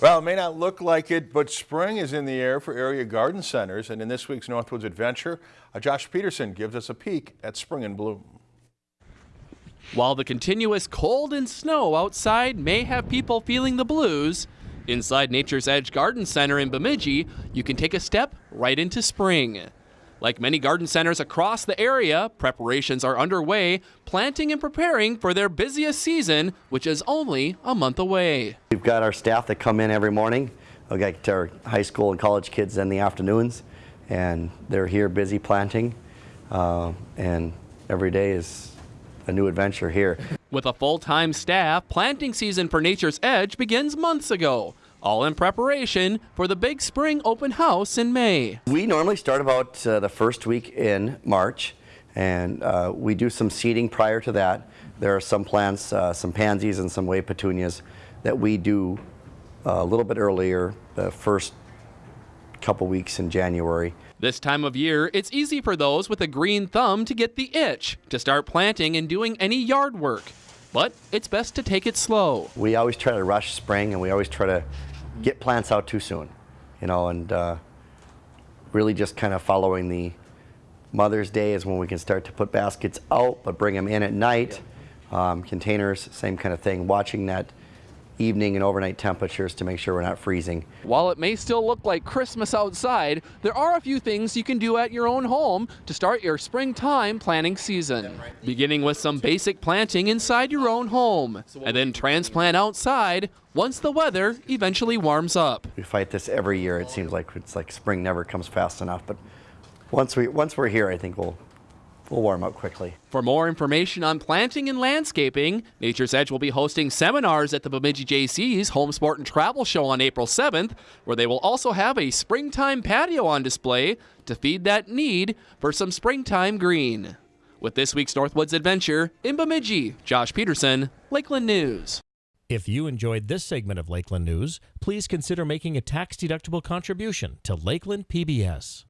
Well, it may not look like it, but spring is in the air for area garden centers. And in this week's Northwoods Adventure, uh, Josh Peterson gives us a peek at spring in bloom. While the continuous cold and snow outside may have people feeling the blues, inside Nature's Edge Garden Center in Bemidji, you can take a step right into spring. Like many garden centers across the area, preparations are underway, planting and preparing for their busiest season, which is only a month away. We've got our staff that come in every morning. We got our high school and college kids in the afternoons, and they're here busy planting, uh, and every day is a new adventure here. With a full-time staff, planting season for Nature's Edge begins months ago all in preparation for the big spring open house in May. We normally start about uh, the first week in March and uh, we do some seeding prior to that. There are some plants, uh, some pansies and some wave petunias that we do uh, a little bit earlier, the first couple weeks in January. This time of year, it's easy for those with a green thumb to get the itch to start planting and doing any yard work. But it's best to take it slow. We always try to rush spring and we always try to get plants out too soon, you know, and uh, really just kind of following the Mother's Day is when we can start to put baskets out, but bring them in at night. Um, containers, same kind of thing, watching that evening and overnight temperatures to make sure we're not freezing. While it may still look like Christmas outside, there are a few things you can do at your own home to start your springtime planting season. Beginning with some basic planting inside your own home, and then transplant outside once the weather eventually warms up. We fight this every year. It seems like it's like spring never comes fast enough, but once we once we're here, I think we'll will warm up quickly. For more information on planting and landscaping, Nature's Edge will be hosting seminars at the Bemidji Jaycees Home Sport and Travel Show on April 7th, where they will also have a springtime patio on display to feed that need for some springtime green. With this week's Northwoods Adventure, in Bemidji, Josh Peterson, Lakeland News. If you enjoyed this segment of Lakeland News, please consider making a tax-deductible contribution to Lakeland PBS.